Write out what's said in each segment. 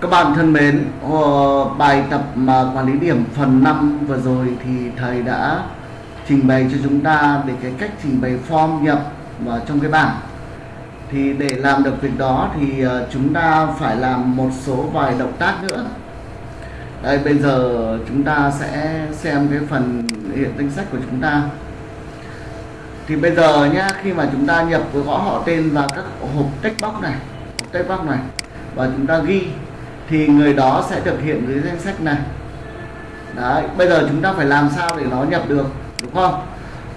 Các bạn thân mến, ờ, bài tập mà quản lý điểm phần 5 vừa rồi thì thầy đã trình bày cho chúng ta về cái cách trình bày form nhập vào trong cái bảng. Thì để làm được việc đó thì ờ, chúng ta phải làm một số vài động tác nữa. Đây bây giờ chúng ta sẽ xem cái phần hiện danh sách của chúng ta. Thì bây giờ nhá, khi mà chúng ta nhập với gõ họ tên vào các hộp text box này, hộp text box này và chúng ta ghi thì người đó sẽ được hiện dưới danh sách này. Đấy bây giờ chúng ta phải làm sao để nó nhập được đúng không?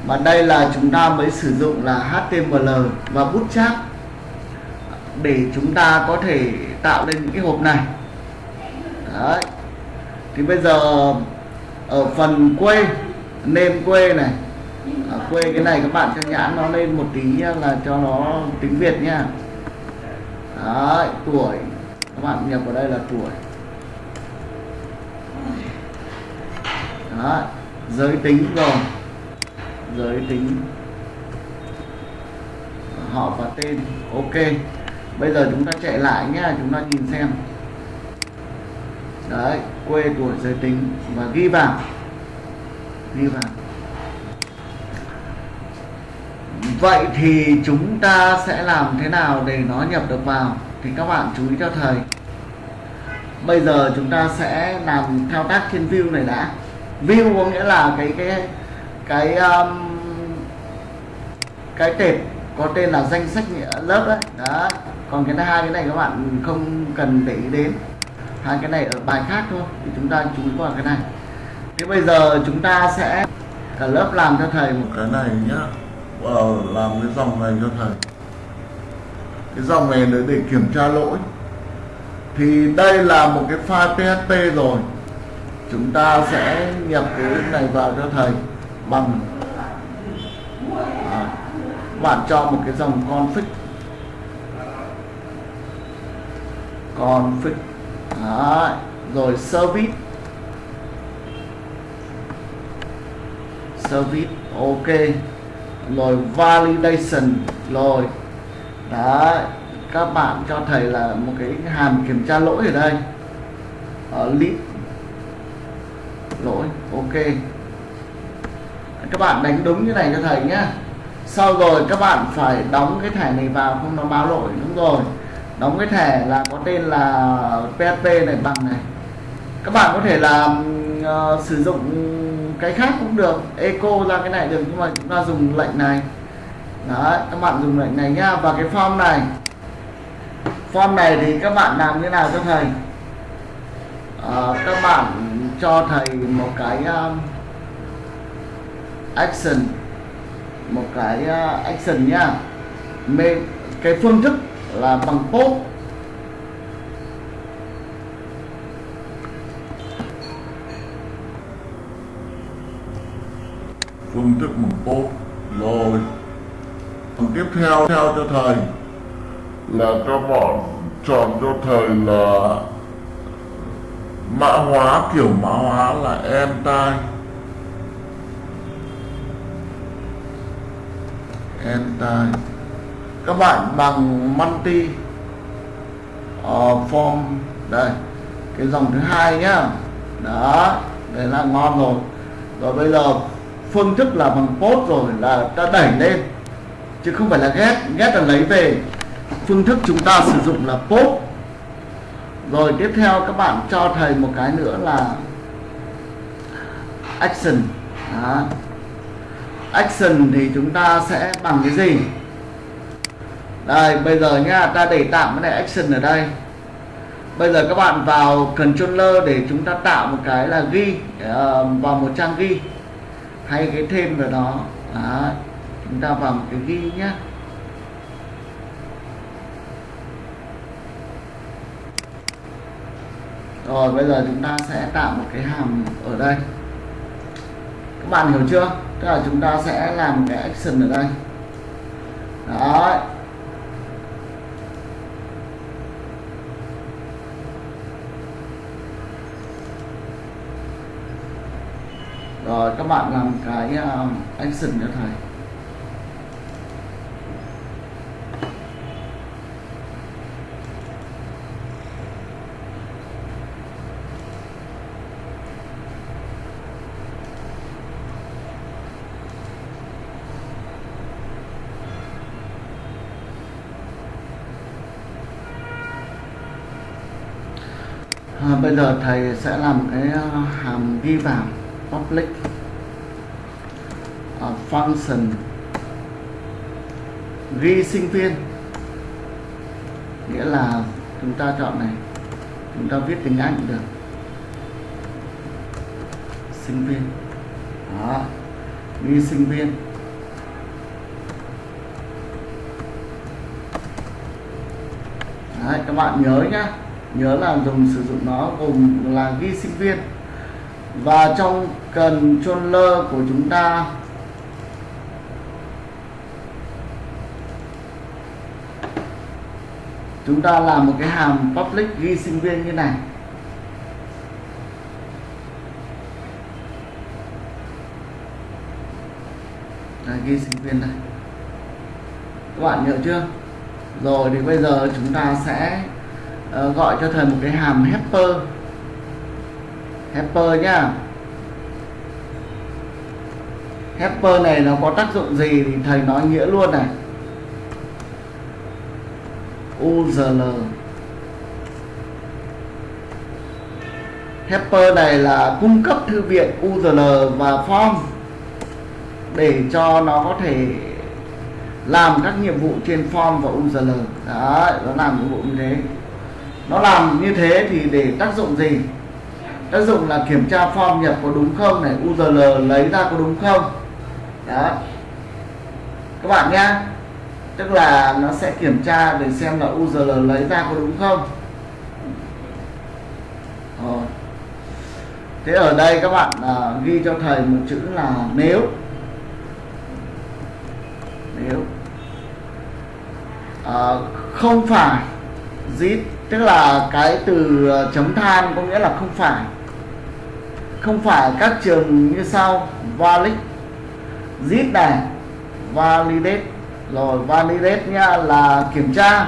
Mà đây là chúng ta mới sử dụng là HTML và Bootstrap để chúng ta có thể tạo lên những cái hộp này. Đấy. Thì bây giờ ở phần quê name quê này à, quê cái này các bạn cho nhãn nó lên một tí nhá, là cho nó tiếng Việt nha. Đấy tuổi. Các bạn nhập vào đây là tuổi. Đấy giới tính rồi. Giới tính. Họ và tên. Ok. Bây giờ chúng ta chạy lại nhá chúng ta nhìn xem. Đấy quê tuổi giới tính. Và ghi vào. Ghi vào. Vậy thì chúng ta sẽ làm thế nào để nó nhập được vào? Thì các bạn chú ý cho thầy. Bây giờ chúng ta sẽ làm thao tác trên view này đã. View có nghĩa là cái cái cái um, cái tệp có tên là danh sách lớp đấy đó. Còn cái hai cái này các bạn không cần để ý đến. Hai cái này ở bài khác thôi thì chúng ta chú ý vào cái này. Thế bây giờ chúng ta sẽ cả lớp làm cho thầy một cái này nhá. Ờ, làm cái dòng này cho thầy. Cái dòng này để, để kiểm tra lỗi. Thì đây là một cái file PHP rồi. Chúng ta sẽ nhập cái này vào cho thầy bằng à, bạn cho một cái dòng config. Config Đấy. rồi service. Service ok rồi validation. Rồi đấy các bạn cho thầy là một cái hàm kiểm tra lỗi ở đây. Ờ, ở list lỗi ok. Các bạn đánh đúng như này cho thầy nhé sau rồi các bạn phải đóng cái thẻ này vào không nó báo lỗi đúng rồi. Đóng cái thẻ là có tên là PHP này bằng này. Các bạn có thể là uh, ờ, sử dụng cái khác cũng được. Echo ra cái này được nhưng mà chúng ta dùng lệnh này. Đấy, các bạn dùng lệnh này nhá. Và cái form này. Form này thì các bạn làm như nào cho thầy? À, các bạn cho thầy một cái um, action. Một cái uh, action nhá. Cái phương thức là bằng post. Phương thức bằng tốt. Rồi. Phần tiếp theo theo cho thầy. Là cho bọn chọn cho thầy là mã hóa kiểu mã hóa là em tai em tai các bạn bằng multi uh, ờ, form đây cái dòng thứ hai nhá. Đó đây là ngon rồi. Rồi bây giờ phương thức là bằng post rồi là ta đẩy lên. Chứ không phải là ghét ghét là lấy về. Phương thức chúng ta sử dụng là post. Rồi tiếp theo các bạn cho thầy một cái nữa là action. Đó. action thì chúng ta sẽ bằng cái gì? Đây bây giờ nhá ta để tạm cái này action ở đây. Bây giờ các bạn vào controller để chúng ta tạo một cái là ghi uh, vào một trang ghi hay cái thêm vào đó. Đó. chúng ta vào một cái ghi nhé rồi, bây giờ chúng ta sẽ tạo một cái hàm ở đây. Các bạn hiểu chưa? Tức là chúng ta sẽ làm cái action ở đây. Đó rồi các bạn làm cái uh, action cho thầy. Ờ, bây giờ thầy sẽ làm cái ờ, hàm ghi vào public function ghi sinh viên. Nghĩa là chúng ta chọn này. Chúng ta viết tiếng Anh cũng được. Sinh viên. Đó. Ghi sinh viên. Đấy, các bạn nhớ nhá. Nhớ là dùng sử dụng nó gồm là ghi sinh viên. Và trong cần controller của chúng ta chúng ta làm một cái hàm public ghi sinh viên như này. Đây, ghi sinh viên đây. Các bạn nhớ chưa? Rồi thì bây giờ chúng ta sẽ uh, gọi cho thầy một cái hàm helper. Helper nhá. Helper này nó có tác dụng gì thì thầy nói nghĩa luôn này. URL helper này là cung cấp thư viện URL và form để cho nó có thể làm các nhiệm vụ trên form và URL đấy, nó làm nhiệm vụ như thế. Nó làm như thế thì để tác dụng gì? Tác dụng là kiểm tra form nhập có đúng không này URL lấy ra có đúng không? Đó các bạn nhá tức là nó sẽ kiểm tra để xem là URL lấy ra có đúng không? Rồi. thế ở đây các bạn à, ghi cho thầy một chữ là nếu. Nếu. À, không phải. Zip. Tức là cái từ à, chấm than có nghĩa là không phải. Không phải các trường như sau. Valid. Zip này. Validate rồi validate nha là kiểm tra.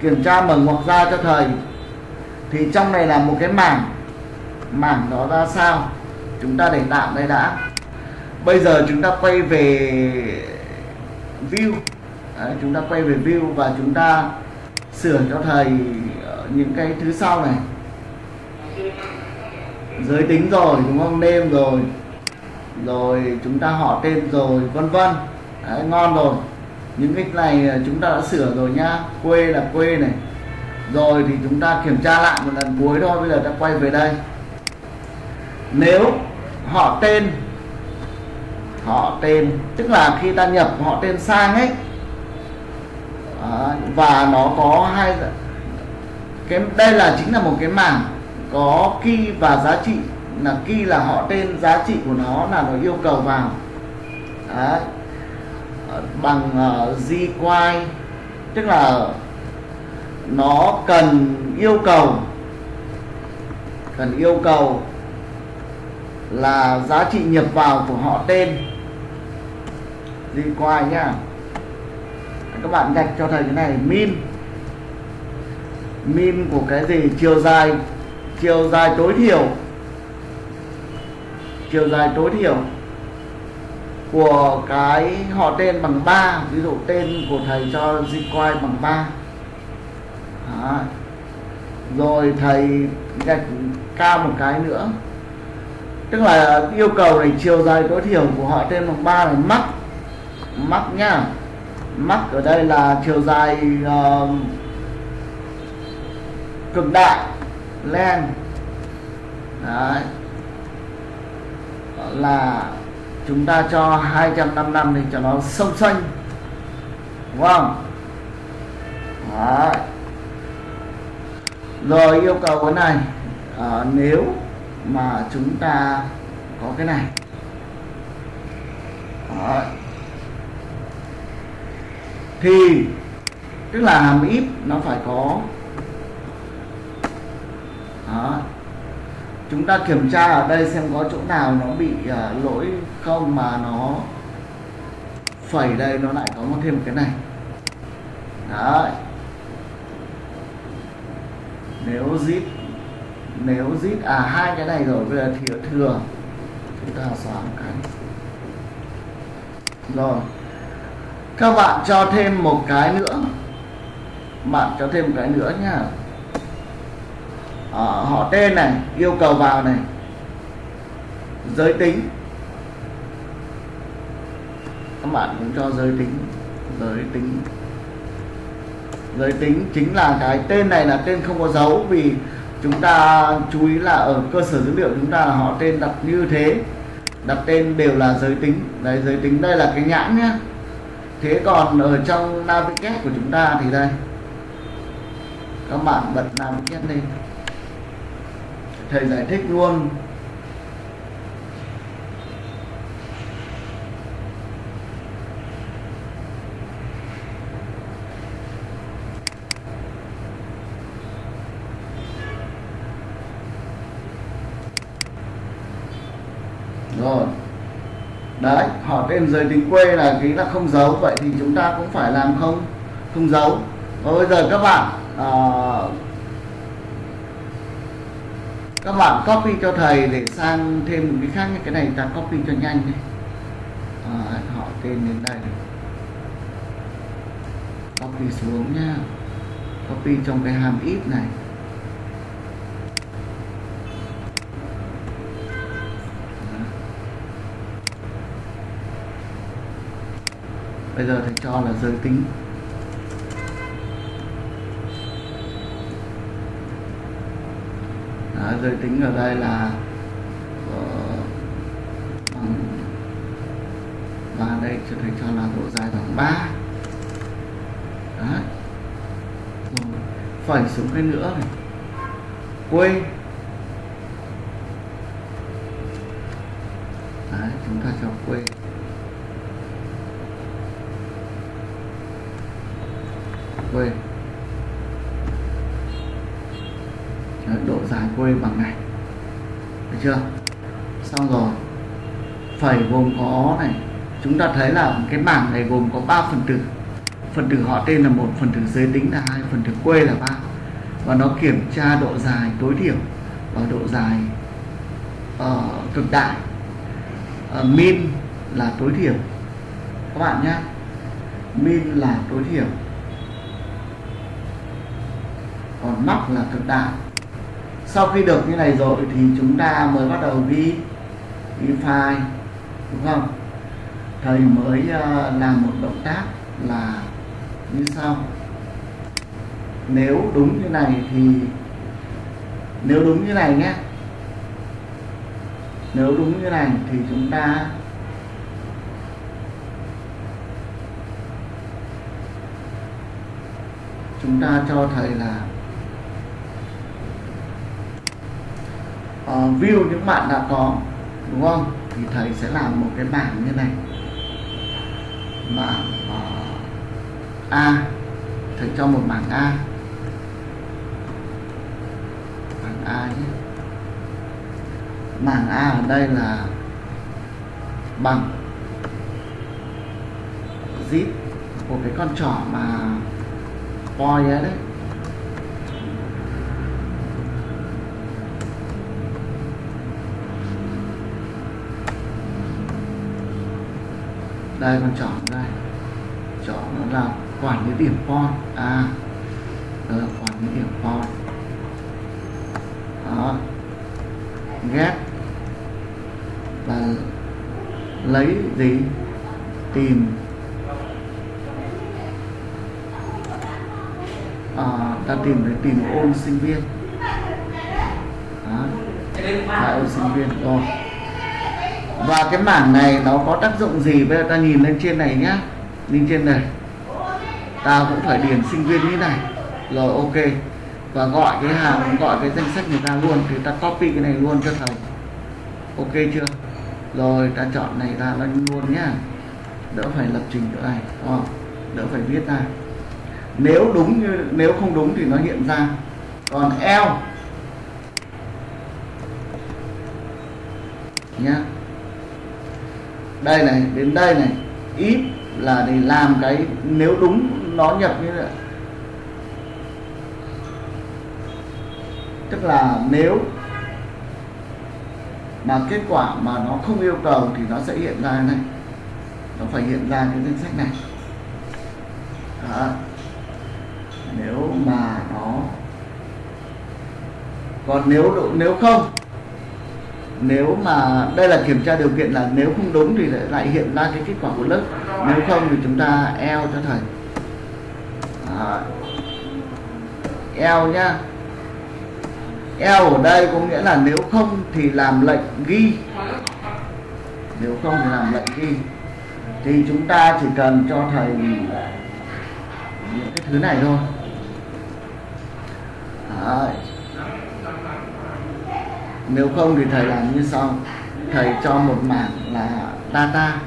Kiểm tra mở ngoặc ra cho thầy. Thì trong này là một cái mảng. Mảng đó ra sao? Chúng ta để tạm đây đã. Bây giờ chúng ta quay về view. Đấy, chúng ta quay về view và chúng ta sửa cho thầy ờ, những cái thứ sau này. Giới tính rồi đúng không? Nêm rồi. Rồi chúng ta họ tên rồi vân vân. Đấy, ngon rồi. Những cái này à, chúng ta đã sửa rồi nhá. Quê là quê này. Rồi thì chúng ta kiểm tra lại một lần cuối thôi bây giờ ta quay về đây. Nếu họ tên họ tên tức là khi ta nhập họ tên sang ấy à, và nó có hai cái đây là chính là một cái mảng có key và giá trị. Là key là họ tên giá trị của nó là nó yêu cầu vào. Đấy bằng ờ, di quay tức là nó cần yêu cầu, cần yêu cầu là giá trị nhập vào của họ tên GY nhá. Các bạn gạch cho thầy cái này, min. Min của cái gì? Chiều dài chiều dài tối thiểu. Chiều dài tối thiểu của cái họ tên bằng 3 ví dụ tên của thầy cho Zcoin bằng 3 Đó. rồi thầy gạch cao một cái nữa. Tức là yêu cầu này chiều dài tối thiểu của họ tên bằng 3 là mắc. Mắc nhá. Mắc ở đây là chiều dài uh, cực đại len. Đấy. là chúng ta cho 255 thì cho nó sông xanh. Đúng không? Đấy. rồi yêu cầu cái này. À, nếu mà chúng ta có cái này. Đấy. Thì tức là hàm ít nó phải có. Đó chúng ta kiểm tra ở đây xem có chỗ nào nó bị uh, lỗi không mà nó phẩy đây nó lại có một thêm một cái này. Đấy. Nếu zip nếu zip à hai cái này rồi bây giờ thì thừa. Chúng ta xóa một cái. Rồi. Các bạn cho thêm một cái nữa. Bạn cho thêm một cái nữa nhá à, họ tên này yêu cầu vào này. Giới tính. Các bạn cũng cho giới tính. Giới tính. Giới tính chính là cái tên này là tên không có dấu vì chúng ta chú ý là ở cơ sở dữ liệu chúng ta là họ tên đặt như thế. Đặt tên đều là giới tính. Đấy giới tính đây là cái nhãn nhé thế còn ở trong navigate của chúng ta thì đây. Các bạn bật navigate lên thầy giải thích luôn. Rồi. Đấy họ tên giới tính quê là ký là không giấu vậy thì chúng ta cũng phải làm không? Không giấu. Và bây giờ các bạn uh, các bạn copy cho thầy để sang thêm một cái khác như cái này ta copy cho nhanh đi à, họ tên đến đây. Copy xuống nha copy trong cái hàm ít này. Bây giờ thầy cho là giới tính Đó, giới tính ở đây là ờ, uh, và đây cho thầy cho là độ dài bằng 3 Đấy. Rồi, phẩy xuống cái nữa này. Quê. Đấy, chúng ta cho quê. Quê. Dài của em bằng này. Được chưa? Xong rồi. Phẩy gồm có này. Chúng ta thấy là cái bảng này gồm có 3 phần tử. Phần tử họ tên là một phần tử giới tính là hai phần tử quê là ba. Và nó kiểm tra độ dài tối thiểu và độ dài uh, cực đại. Uh, min là tối thiểu. Các bạn nhé. Min là tối thiểu. Còn max là cực đại sau khi được như này rồi thì chúng ta mới bắt đầu ghi ghi file, đúng không? Thầy mới ờ, làm một động tác là như sau. Nếu đúng như này thì, nếu đúng như này nhé. Nếu đúng như này thì chúng ta chúng ta cho thầy là uh, view những bạn đã có đúng không? Thì thầy sẽ làm một cái bảng như này. Bảng uh, A. Thầy cho một bảng A. Bảng A nhé. Bảng A ở đây là bằng zip của cái con trỏ mà voi đấy. Đây con chọn đây. Chọn nó là quản lý điểm con. À đó là quản lý điểm con. Đó. Get và lấy gì? Tìm. À, ta tìm để tìm ôn sinh viên. Đó. Ôn sinh viên. Rồi và cái mảng này nó có tác dụng gì? Bây giờ ta nhìn lên trên này nhá. Lên trên này. Ta cũng phải điền sinh viên như này. Rồi ok. Và gọi cái hàng gọi cái danh sách người ta luôn. Thì ta copy cái này luôn cho thầy. Ok chưa? Rồi ta chọn này ra lên luôn nhá. Đỡ phải lập trình nữa này. Oh, đỡ phải viết ra. Nếu đúng như nếu không đúng thì nó hiện ra. Còn L. Nhá đây này, đến đây này. Ít là để làm cái nếu đúng nó nhập như vậy tức là nếu mà kết quả mà nó không yêu cầu thì nó sẽ hiện ra này. Nó phải hiện ra cái danh sách này. Đó. nếu mà nó còn nếu nếu không nếu mà, đây là kiểm tra điều kiện là nếu không đúng thì lại hiện ra cái kết quả của lớp. Nếu không thì chúng ta eo cho thầy. Đó. eo nhá. Eo ở đây có nghĩa là nếu không thì làm lệnh ghi. Nếu không thì làm lệnh ghi. Thì chúng ta chỉ cần cho thầy những cái thứ này thôi. Đấy nếu không thì thầy làm như sau. Thầy cho một mảng là data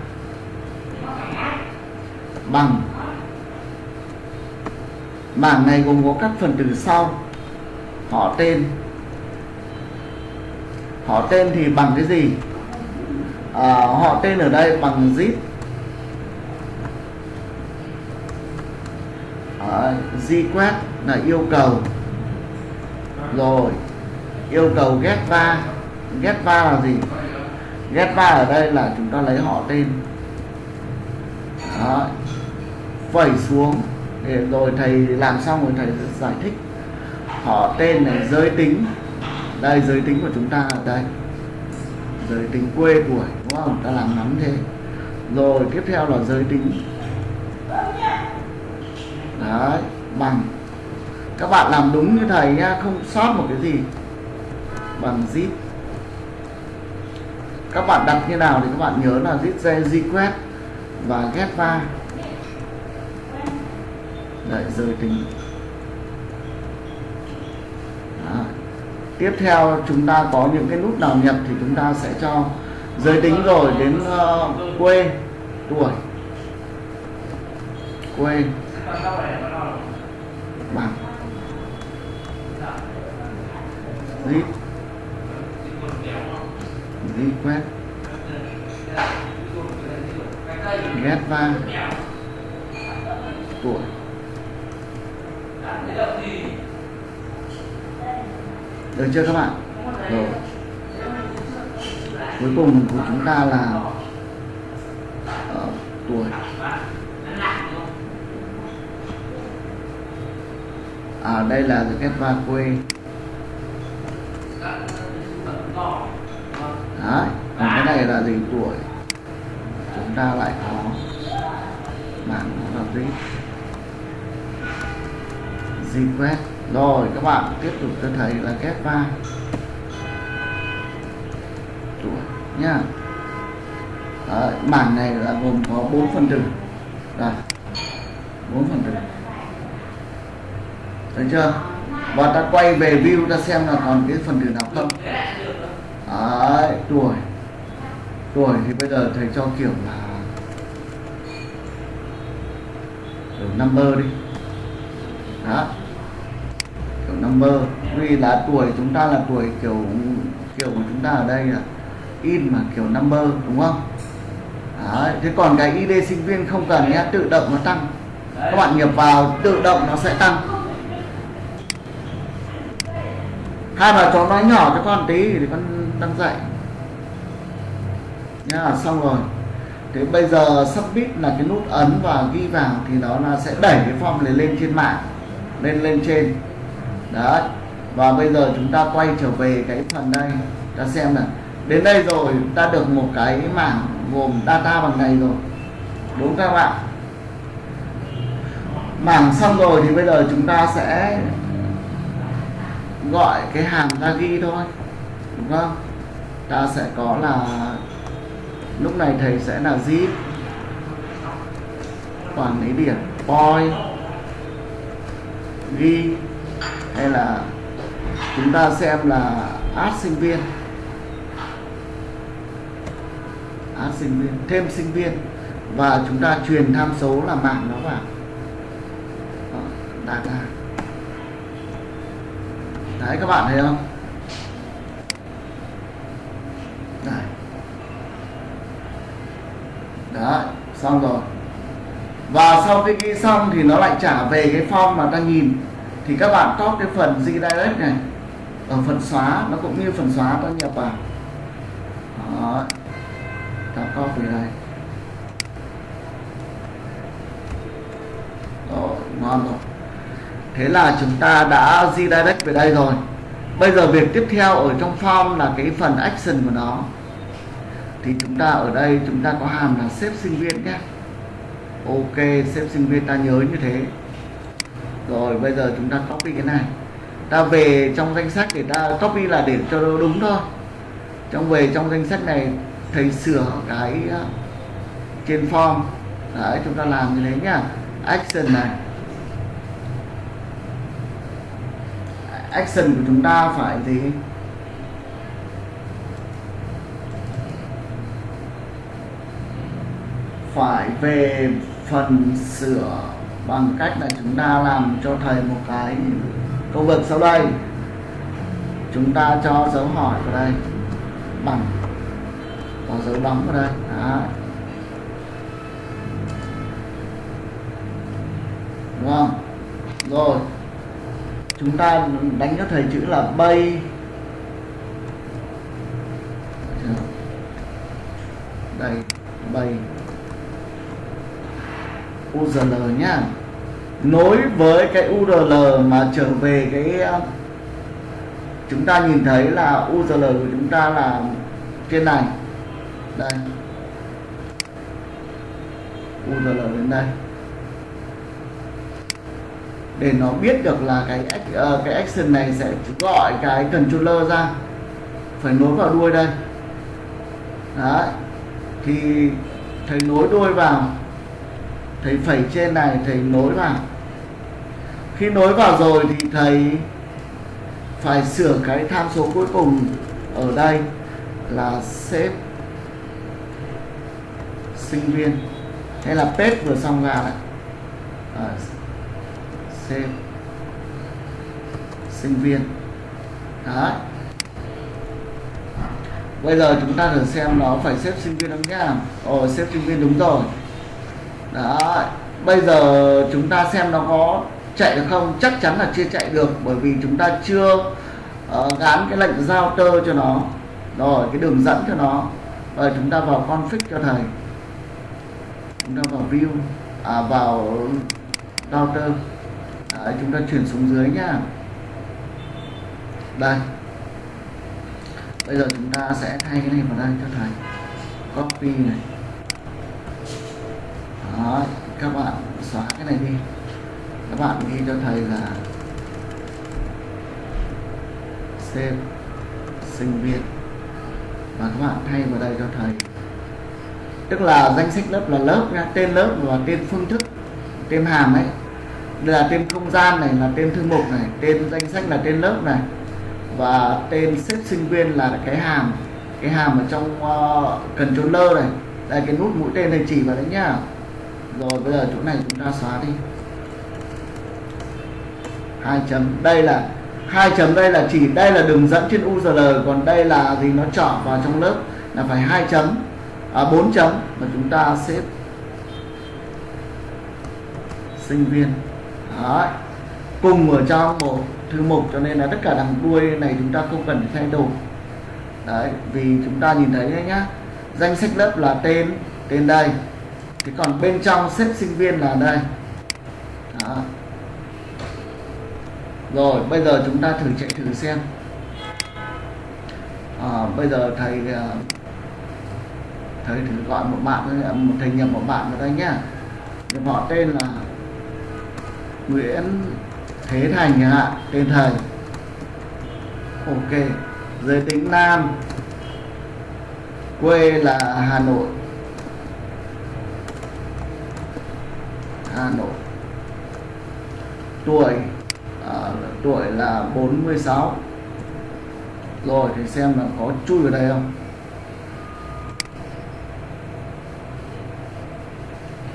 bằng. Mảng này gồm có các phần từ sau. Họ tên. Họ tên thì bằng cái gì? À, họ tên ở đây bằng zip. À, request là yêu cầu. Rồi yêu cầu get va get va là gì? Get va ở đây là chúng ta lấy họ tên. Đó. phẩy xuống. Để rồi thầy làm xong rồi thầy giải thích. Họ tên này giới tính. Đây giới tính của chúng ta ở đây. Giới tính quê của, đúng không? Ta làm ngắn thế. Rồi tiếp theo là giới tính. Đấy bằng. Các bạn làm đúng như thầy nhá không sót một cái gì bằng zip. Các bạn đặt như nào thì các bạn nhớ là zip request và get va. Đợi giới tính Đó. tiếp theo chúng ta có những cái nút nào nhập thì chúng ta sẽ cho giới tính rồi đến uh, quê tuổi. Quê bằng zip dây quét ghét va. Tuổi được chưa các bạn? Rồi. Cuối cùng của chúng ta là uh, tuổi. À đây là ghét va quê. Đấy. còn cái này là gì? Tuổi. Chúng ta lại có bảng là gì? Request rồi các bạn tiếp tục cho thầy là get va tuổi nhá. Đấy, bảng này là gồm có bốn phần tử. Đây bốn phần tử. Thấy chưa? Và ta quay về view ta xem là còn cái phần tử nào không Đấy, tuổi tuổi thì bây giờ thầy cho kiểu là kiểu number đi. Đó. Kiểu number. Vì là tuổi chúng ta là tuổi kiểu kiểu của chúng ta ở đây là in mà kiểu number đúng không? Đấy, thế còn cái ID sinh viên không cần nhé tự động nó tăng. Các bạn nhập vào tự động nó sẽ tăng. Hai bà cháu nói nhỏ cho con tí thì con đang dạy. Nha, xong rồi. Thế bây giờ submit là cái nút ấn và ghi vào thì nó là sẽ đẩy cái form này lên trên mạng, lên lên trên. Đấy. Và bây giờ chúng ta quay trở về cái phần đây, ta xem là đến đây rồi, ta được một cái mảng gồm data bằng này rồi. Đúng các bạn mảng xong rồi thì bây giờ chúng ta sẽ gọi cái hàm ra ghi thôi. Đúng không? Ta sẽ có là lúc này thầy sẽ là zip quản lý điểm boy ghi hay là chúng ta xem là add sinh viên. Add sinh viên thêm sinh viên. Và chúng ta truyền tham số là mạng nó vào. Đó, data đấy các bạn thấy không? Đấy đấy xong rồi. Và sau khi ghi xong thì nó lại trả về cái form mà ta nhìn. Thì các bạn top cái phần redirect này. Ở phần xóa, nó cũng như phần xóa ta nhập vào đó. Ta copy đây. Rồi, ngon rồi. Thế là chúng ta đã redirect về đây rồi bây giờ việc tiếp theo ở trong form là cái phần action của nó. Thì chúng ta ở đây chúng ta có hàm là xếp sinh viên nhé. Ok xếp sinh viên ta nhớ như thế. Rồi, bây giờ chúng ta copy cái này. Ta về trong danh sách để ta copy là để cho nó đúng thôi. Trong về trong danh sách này, thầy sửa cái à, trên form. Đấy, chúng ta làm như thế nhá. Action này. Action của chúng ta phải gì? Phải về phần sửa bằng cách là chúng ta làm cho thầy một cái công việc sau đây. Chúng ta cho dấu hỏi vào đây. Bằng. Có dấu đóng vào đây. Đó. đúng không? Rồi chúng ta đánh cho thầy chữ là bay. Đây, bay. URL nhá. Nối với cái URL mà trở về cái, chúng ta nhìn thấy là URL của chúng ta là trên này. Đây. URL đến đây để nó biết được là cái uh, cái action này sẽ gọi cái controller ra. Phải nối vào đuôi đây. Đấy. Thì thầy nối đuôi vào. Thầy phẩy trên này thầy nối vào. Khi nối vào rồi thì thầy phải sửa cái tham số cuối cùng ở đây là xếp sinh viên. Hay là pet vừa xong ra đấy. à, xem sinh viên. Đấy. Bây giờ chúng ta thử xem nó phải xếp sinh viên không nhá. Ồ xếp sinh viên đúng rồi. Đó bây giờ chúng ta xem nó có chạy được không? Chắc chắn là chưa chạy được bởi vì chúng ta chưa ờ, uh, gắn cái lệnh giao tơ cho nó. Rồi cái đường dẫn cho nó. Rồi chúng ta vào config cho thầy. Chúng ta vào view. À, vào router Đấy, chúng ta chuyển xuống dưới nhá. Đây. Bây giờ chúng ta sẽ thay cái này vào đây cho thầy. Copy này. Đó các bạn xóa cái này đi. Các bạn ghi cho thầy là save sinh viên. Và các bạn thay vào đây cho thầy. Tức là danh sách lớp là lớp nha tên lớp và tên phương thức tên hàm ấy đây là tên không gian này là tên thư mục này tên danh sách là tên lớp này. Và tên xếp sinh viên là cái hàm cái hàm ở trong uh, controller này. Đây cái nút mũi tên này chỉ vào đấy nhá. Rồi bây giờ chỗ này chúng ta xóa đi. Hai chấm. Đây là hai chấm đây là chỉ đây là đường dẫn trên URL còn đây là gì nó chọn vào trong lớp là phải hai chấm. À, 4 chấm. Mà chúng ta xếp sinh viên. Đấy. cùng ở trong một thư mục cho nên là tất cả đằng đuôi này chúng ta không cần phải thay đổi. Đấy vì chúng ta nhìn thấy đấy nhá. Danh sách lớp là tên tên đây. Thì còn bên trong xếp sinh viên là đây. Đó. rồi bây giờ chúng ta thử chạy thử xem. À, bây giờ thầy à, thầy thử gọi một bạn một thầy nhập một bạn vào đây nhá. Họ tên là Nguyễn Thế Thành chẳng hạn tên thầy. Ok giới tính nam. Quê là Hà Nội. Hà Nội. Tuổi à, tuổi là 46 rồi thì xem là có chui vào đây không?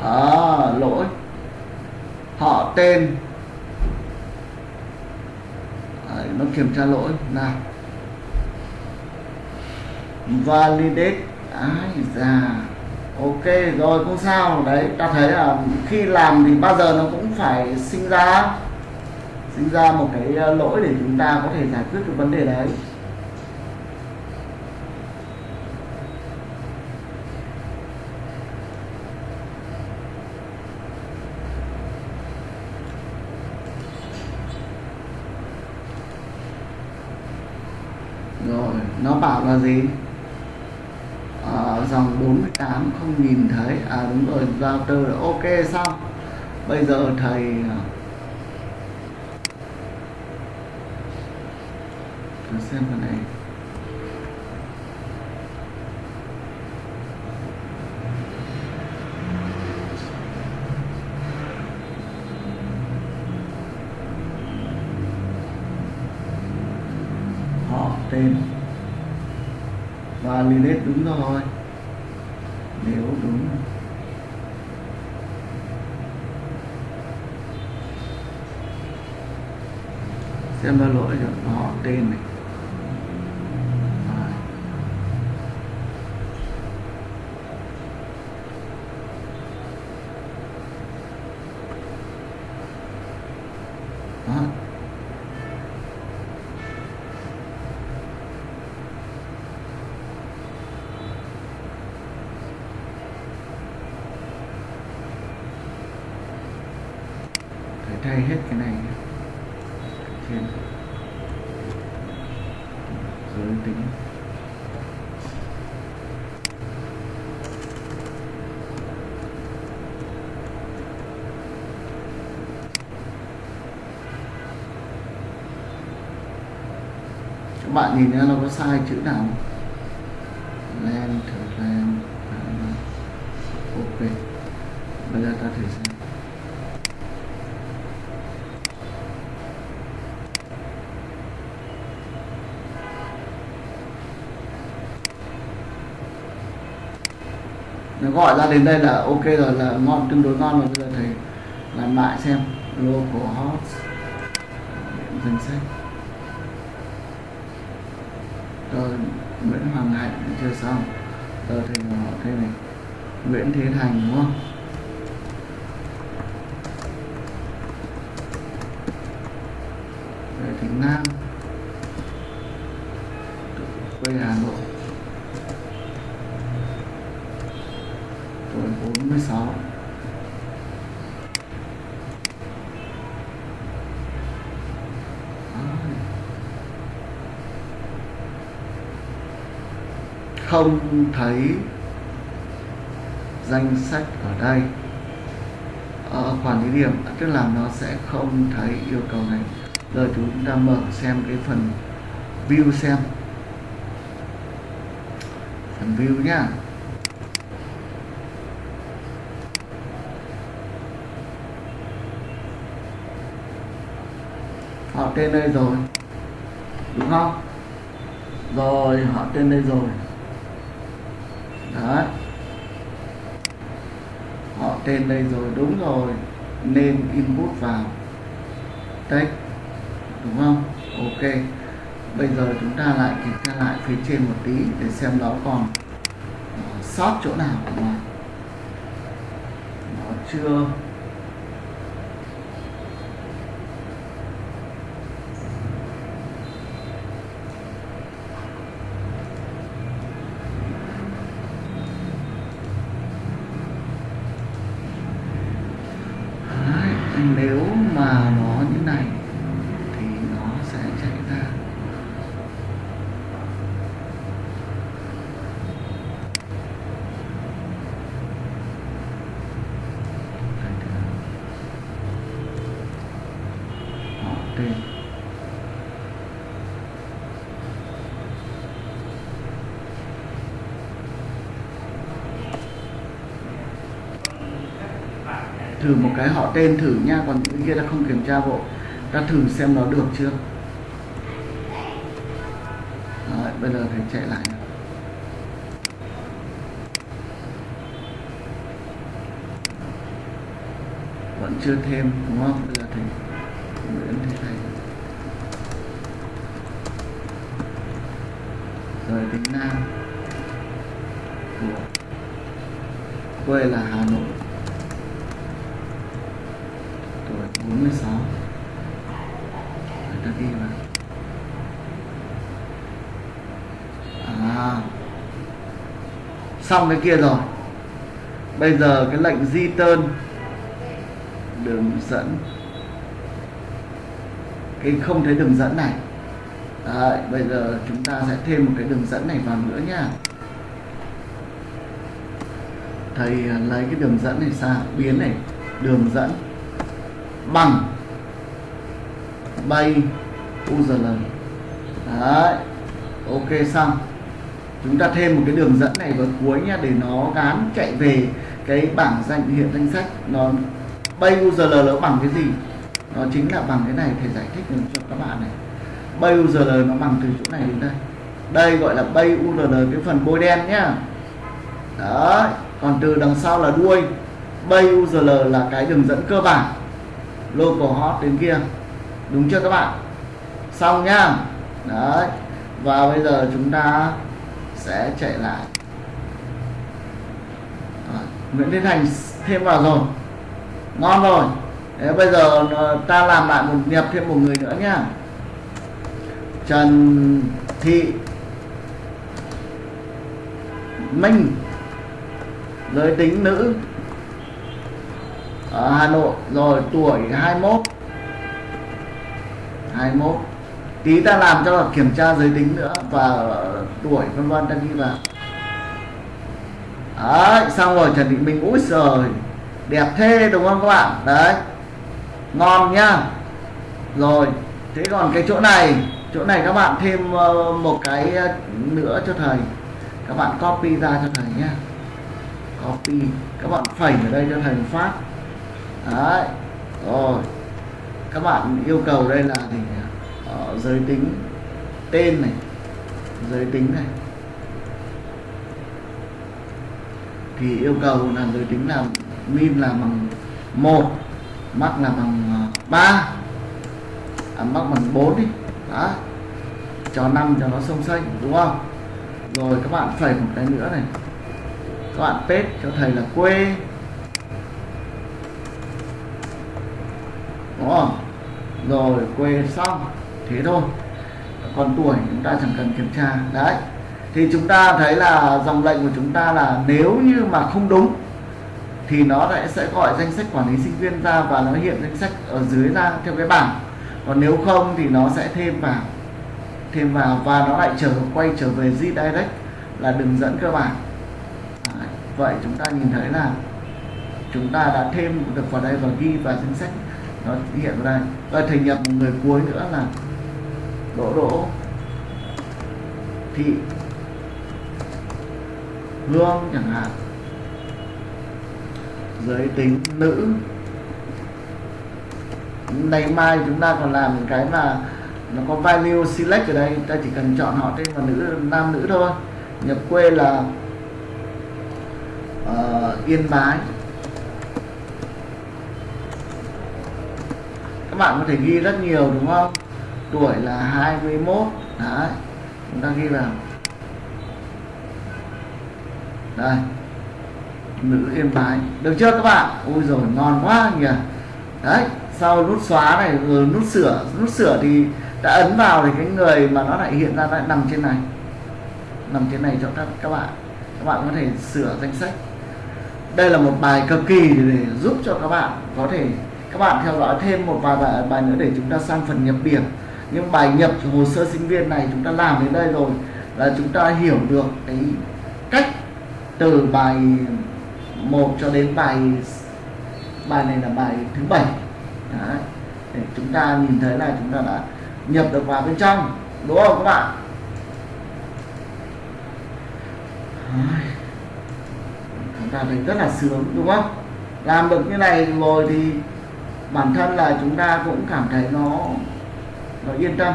À lỗi họ tên. Đấy, nó kiểm tra lỗi. Nào. Validate. Ai già, ok rồi không sao. Đấy ta thấy là khi làm thì bao giờ nó cũng phải sinh ra. Sinh ra một cái ờ, lỗi để chúng ta có thể giải quyết được vấn đề đấy rồi là gì? À, dòng 48 không nhìn thấy. À đúng rồi router là ok xong bây giờ thầy ờ, thử xem vào này. Họ tên Lilith đúng rồi. Nếu đúng. Xem ra lỗi rồi. Họ tên này Rồi. đó phải thay hết cái này nhé. trên giới tính các bạn nhìn ra nó có sai chữ nào không? Len, thử len, ok. Bây giờ ta thử xem. Nó gọi ra đến đây là ok rồi là ngon tương đối ngon rồi. Bây giờ thầy làm lại xem. Local hot danh sách rồi Nguyễn Hoàng Hạnh, chưa xong. Giờ thì họ thế này. Nguyễn Thế Thành, đúng không? Rồi thì Nam quê Hà Nội tuổi 46 Đấy không thấy danh sách ở đây. Ở quản lý điểm, tức là nó sẽ không thấy yêu cầu này. Giờ chúng ta mở xem cái phần view xem. Phần view nhá. Họ tên đây rồi, đúng không? Rồi, họ tên đây rồi đó họ tên đây rồi, đúng rồi. Nên input vào text, đúng không? Ok. Bây giờ chúng ta lại kiểm tra lại phía trên một tí để xem nó còn sót chỗ nào mà nó chưa Đấy, nếu mà nó như này thì nó sẽ chạy ra Đây thì là họ tên thử một cái họ tên thử nha còn những cái kia ta không kiểm tra bộ. Ta thử xem nó được chưa? Đấy, bây giờ thầy chạy lại vẫn chưa thêm đúng không? Bây giờ thầy Nguyễn Thế thầy. Rồi tính Nam của quê là Hà Nội tuổi 46 người ta ghi vào à xong cái kia rồi. Bây giờ cái lệnh di tơn đường dẫn. Cái không thấy đường dẫn này. Đấy, bây giờ chúng ta sẽ thêm một cái đường dẫn này vào nữa nha thầy à, lấy cái đường dẫn này sao biến này. Đường dẫn bằng bay URL đấy ok xong chúng ta thêm một cái đường dẫn này vào cuối nha để nó gán chạy về cái bảng danh, hiện danh sách. Nó bay URL nó bằng cái gì? Nó chính là bằng cái này thầy giải thích cho các bạn này. Bay URL nó bằng từ chỗ này đến đây. Đây gọi là bay URL cái phần bôi đen nhá. Đó còn từ đằng sau là đuôi. Bay URL là cái đường dẫn cơ bản. Local hot đến kia. Đúng chưa các bạn? Xong nhá. Đấy, và bây giờ chúng ta sẽ chạy lại. À, Nguyễn Thiên Thành thêm vào rồi. Ngon rồi. Thế bây giờ ờ, ta làm lại một nhập thêm một người nữa nhá. Trần Thị Minh giới tính nữ ở Hà Nội rồi tuổi 21 21 tí ta làm cho kiểm tra giới tính nữa và tuổi vân vân, ta ghi vào đấy, xong rồi Trần Thị Minh, úi rồi đẹp thế đúng không các bạn? Đấy, ngon nhá. Rồi, thế còn cái chỗ này chỗ này các bạn thêm ờ, một cái ờ, nữa cho thầy. Các bạn copy ra cho thầy nhé copy, các bạn phẩy ở đây cho thầy phát. Đấy, rồi, các bạn yêu cầu đây là thì uh, giới tính tên này giới tính này. Thì yêu cầu là giới tính là min là bằng một mắc là bằng à, ba à, mắc bằng 4 đi. Đó. Cho năm cho nó sông xanh đúng không? Rồi các bạn phẩy một cái nữa này. Các bạn pet cho thầy là quê. Đúng không? Rồi quê xong thế thôi. Còn tuổi chúng ta chẳng cần kiểm tra. Đấy. Thì chúng ta thấy là dòng lệnh của chúng ta là nếu như mà không đúng, thì nó lại sẽ gọi danh sách quản lý sinh viên ra và nó hiện danh sách ở dưới ra theo cái bảng. Còn nếu không thì nó sẽ thêm vào thêm vào và nó lại trở, quay trở về Direct là đường dẫn cơ bản. Đấy. vậy chúng ta nhìn thấy là chúng ta đã thêm được vào đây và ghi vào danh sách nó hiện ra. Đây và thành nhập một người cuối nữa là đỗ đỗ thị. Hương chẳng hạn. Giới tính nữ. Ngày mai chúng ta còn làm cái mà nó có value select ở đây. Ta chỉ cần chọn họ tên là nữ nam nữ thôi. Nhập quê là uh, yên bái. Các bạn có thể ghi rất nhiều đúng không? Tuổi là 21 đấy chúng ta ghi vào. Đây nữ yên bái được chưa các bạn? Ui rồi ngon quá nhỉ. Đấy sau nút xóa này rồi nút sửa. Nút sửa thì đã ấn vào thì cái người mà nó lại hiện ra lại nằm trên này. Nằm trên này cho các các bạn. Các bạn có thể sửa danh sách. Đây là một bài cực kỳ để giúp cho các bạn có thể các bạn theo dõi thêm một vài bài, bài nữa để chúng ta sang phần nhập điểm nhưng bài nhập hồ sơ sinh viên này chúng ta làm đến đây rồi là chúng ta hiểu được cái cách từ bài 1 cho đến bài bài này là bài thứ bảy. Để chúng ta nhìn thấy là chúng ta đã nhập được vào bên trong, đúng không các bạn? Chúng ta thấy rất là sướng, đúng không? Làm được như này rồi thì bản thân là chúng ta cũng cảm thấy nó nó yên tâm.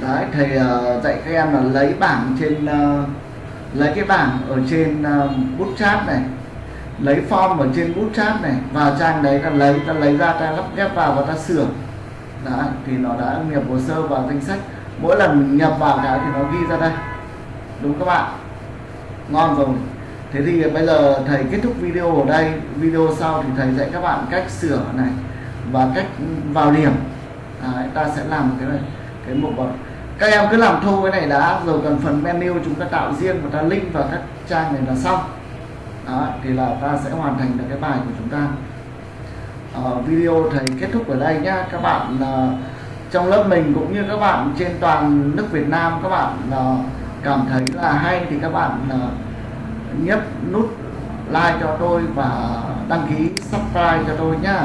Đấy thầy uh, dạy các em là lấy bảng trên uh, lấy cái bảng ở trên uh, bút chat này lấy form ở trên bút chat này vào trang đấy ta lấy ta lấy ra ta lắp ghép vào và ta sửa. Đã thì nó đã nhập hồ sơ vào danh sách mỗi lần mình nhập vào cái thì nó ghi ra đây. Đúng các bạn. Ngon rồi. Thế thì bây giờ thầy kết thúc video ở đây. Video sau thì thầy dạy các bạn cách sửa này và cách vào điểm. Đấy, ta sẽ làm cái này cái mục các em cứ làm thu cái này đã. Rồi cần phần menu chúng ta tạo riêng và ta link vào các trang này là xong. Đó, thì là ta sẽ hoàn thành được cái bài của chúng ta. Uh, video thầy kết thúc ở đây nhá. Các bạn uh, trong lớp mình cũng như các bạn trên toàn nước Việt Nam các bạn uh, cảm thấy là hay thì các bạn uh, nhấp nút like cho tôi và đăng ký subscribe cho tôi nhá.